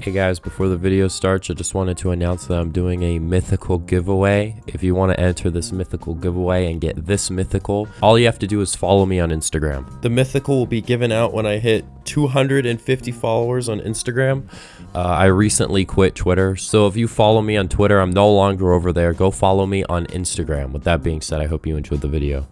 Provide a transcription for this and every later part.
Hey guys, before the video starts, I just wanted to announce that I'm doing a mythical giveaway. If you want to enter this mythical giveaway and get this mythical, all you have to do is follow me on Instagram. The mythical will be given out when I hit 250 followers on Instagram. Uh, I recently quit Twitter, so if you follow me on Twitter, I'm no longer over there. Go follow me on Instagram. With that being said, I hope you enjoyed the video.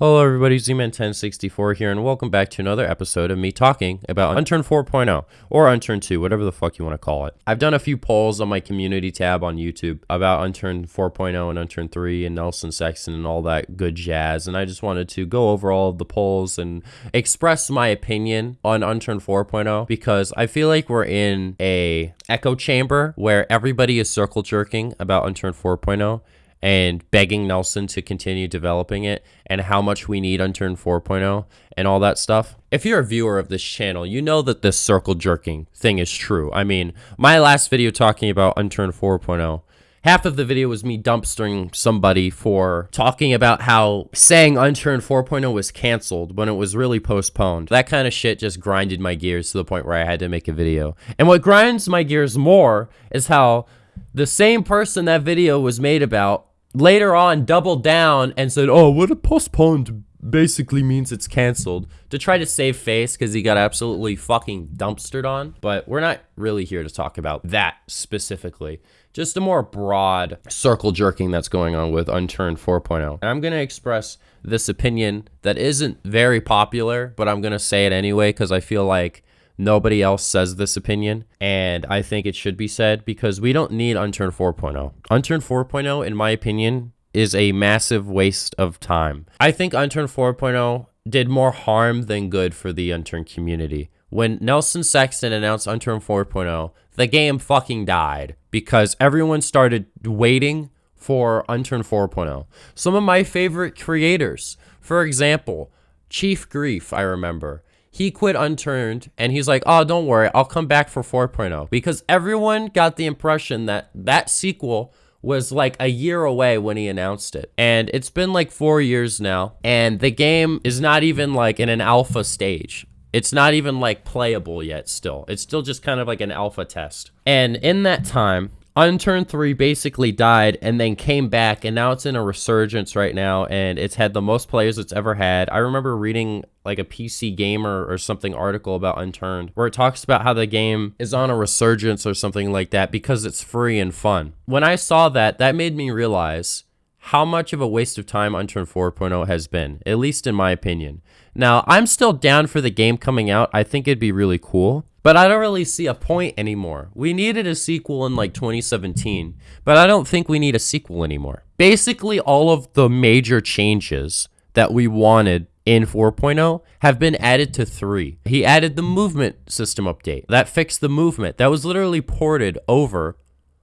Hello everybody, Z-Man1064 here, and welcome back to another episode of me talking about Unturned 4.0, or Unturned 2, whatever the fuck you want to call it. I've done a few polls on my community tab on YouTube about Unturned 4.0 and Unturned 3 and Nelson Sexton and all that good jazz, and I just wanted to go over all of the polls and express my opinion on Unturned 4.0, because I feel like we're in a echo chamber where everybody is circle jerking about Unturned 4.0, and begging Nelson to continue developing it and how much we need Unturned 4.0 and all that stuff. If you're a viewer of this channel, you know that this circle jerking thing is true. I mean, my last video talking about Unturned 4.0, half of the video was me dumpstering somebody for talking about how saying Unturned 4.0 was canceled when it was really postponed. That kind of shit just grinded my gears to the point where I had to make a video. And what grinds my gears more is how the same person that video was made about later on doubled down and said, oh, what a postponed basically means it's canceled to try to save face because he got absolutely fucking dumpstered on. But we're not really here to talk about that specifically. Just a more broad circle jerking that's going on with Unturned 4.0. And I'm going to express this opinion that isn't very popular, but I'm going to say it anyway because I feel like Nobody else says this opinion, and I think it should be said because we don't need Unturned 4.0. Unturned 4.0, in my opinion, is a massive waste of time. I think Unturned 4.0 did more harm than good for the Unturned community. When Nelson Sexton announced Unturned 4.0, the game fucking died because everyone started waiting for Unturned 4.0. Some of my favorite creators, for example, Chief Grief, I remember he quit unturned and he's like, oh, don't worry, I'll come back for 4.0 because everyone got the impression that that sequel was like a year away when he announced it. And it's been like four years now, and the game is not even like in an alpha stage. It's not even like playable yet still. It's still just kind of like an alpha test. And in that time, Unturned 3 basically died and then came back and now it's in a resurgence right now and it's had the most players it's ever had. I remember reading like a PC gamer or something article about Unturned where it talks about how the game is on a resurgence or something like that because it's free and fun. When I saw that, that made me realize how much of a waste of time Unturned 4.0 has been, at least in my opinion. Now, I'm still down for the game coming out. I think it'd be really cool. But I don't really see a point anymore. We needed a sequel in like 2017, but I don't think we need a sequel anymore. Basically, all of the major changes that we wanted in 4.0 have been added to 3. He added the movement system update. That fixed the movement. That was literally ported over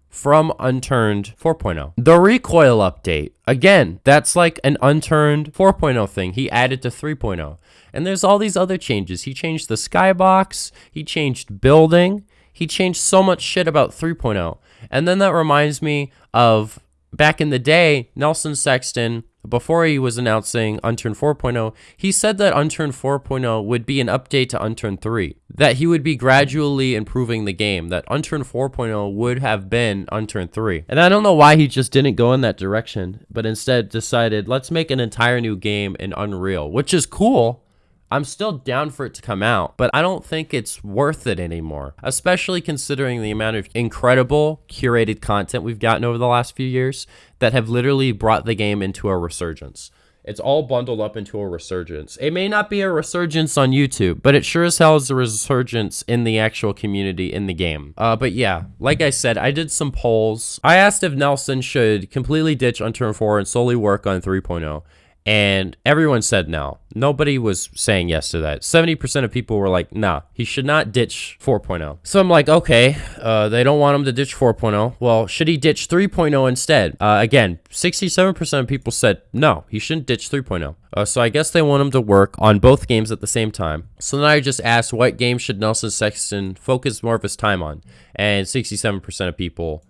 from Unturned 4.0. The recoil update, again, that's like an Unturned 4.0 thing he added to 3.0. And there's all these other changes. He changed the skybox, he changed building, he changed so much shit about 3.0. And then that reminds me of back in the day, Nelson Sexton before he was announcing Unturned 4.0, he said that Unturned 4.0 would be an update to Unturned 3, that he would be gradually improving the game, that Unturned 4.0 would have been Unturned 3. And I don't know why he just didn't go in that direction, but instead decided, let's make an entire new game in Unreal, which is cool. I'm still down for it to come out, but I don't think it's worth it anymore, especially considering the amount of incredible curated content we've gotten over the last few years that have literally brought the game into a resurgence. It's all bundled up into a resurgence. It may not be a resurgence on YouTube, but it sure as hell is a resurgence in the actual community in the game. Uh, but yeah, like I said, I did some polls. I asked if Nelson should completely ditch Unturned 4 and solely work on 3.0. And everyone said no. Nobody was saying yes to that. 70% of people were like, nah, he should not ditch 4.0. So I'm like, okay, uh, they don't want him to ditch 4.0. Well, should he ditch 3.0 instead? Uh, again, 67% of people said no, he shouldn't ditch 3.0. Uh, so I guess they want him to work on both games at the same time. So then I just asked what game should Nelson Sexton focus more of his time on? And 67% of people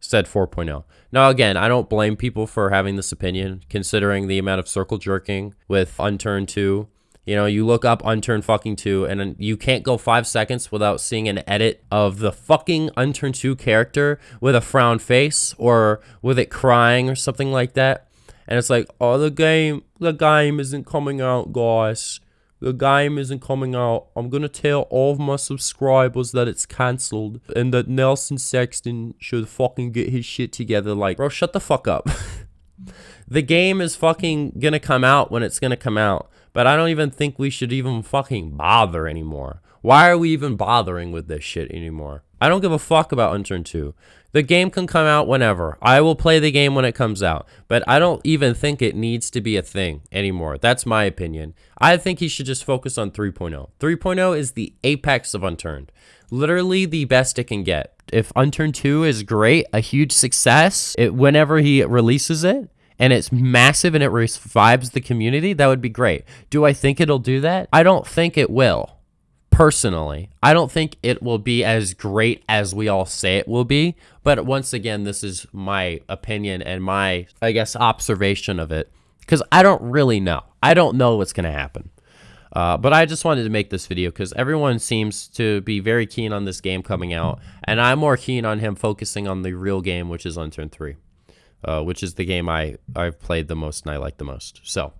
said 4.0. Now, again, I don't blame people for having this opinion, considering the amount of circle jerking with Unturned 2 You know, you look up Unturned fucking 2 and you can't go 5 seconds without seeing an edit of the fucking Unturned 2 character with a frown face or with it crying or something like that. And it's like, "Oh, the game, the game isn't coming out, guys. The game isn't coming out. I'm going to tell all of my subscribers that it's cancelled and that Nelson Sexton should fucking get his shit together like, bro, shut the fuck up." the game is fucking going to come out when it's going to come out but I don't even think we should even fucking bother anymore. Why are we even bothering with this shit anymore? I don't give a fuck about Unturned 2. The game can come out whenever. I will play the game when it comes out. But I don't even think it needs to be a thing anymore. That's my opinion. I think he should just focus on 3.0. 3.0 is the apex of Unturned. Literally the best it can get. If Unturned 2 is great, a huge success, it, whenever he releases it, and it's massive and it revives the community, that would be great. Do I think it'll do that? I don't think it will. Personally, I don't think it will be as great as we all say it will be. But once again, this is my opinion and my, I guess, observation of it. Because I don't really know. I don't know what's going to happen. Uh, but I just wanted to make this video because everyone seems to be very keen on this game coming out. And I'm more keen on him focusing on the real game, which is Unturned 3 uh, which is the game I, I've played the most and I like the most. So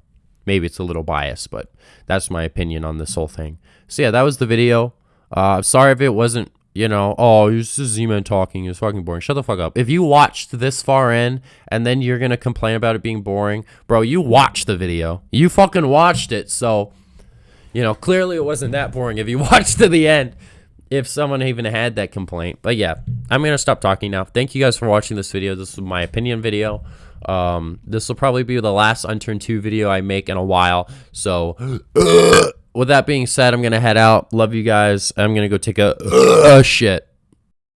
maybe it's a little biased, but that's my opinion on this whole thing. So yeah, that was the video. Uh, sorry if it wasn't, you know, oh, it's just Z-Man talking. It's fucking boring. Shut the fuck up. If you watched this far in and then you're going to complain about it being boring, bro, you watched the video. You fucking watched it. So, you know, clearly it wasn't that boring if you watched to the end if someone even had that complaint. But yeah, I'm going to stop talking now. Thank you guys for watching this video. This is my opinion video. Um, this will probably be the last Unturned 2 video I make in a while. So, with that being said, I'm going to head out. Love you guys. I'm going to go take a, a shit.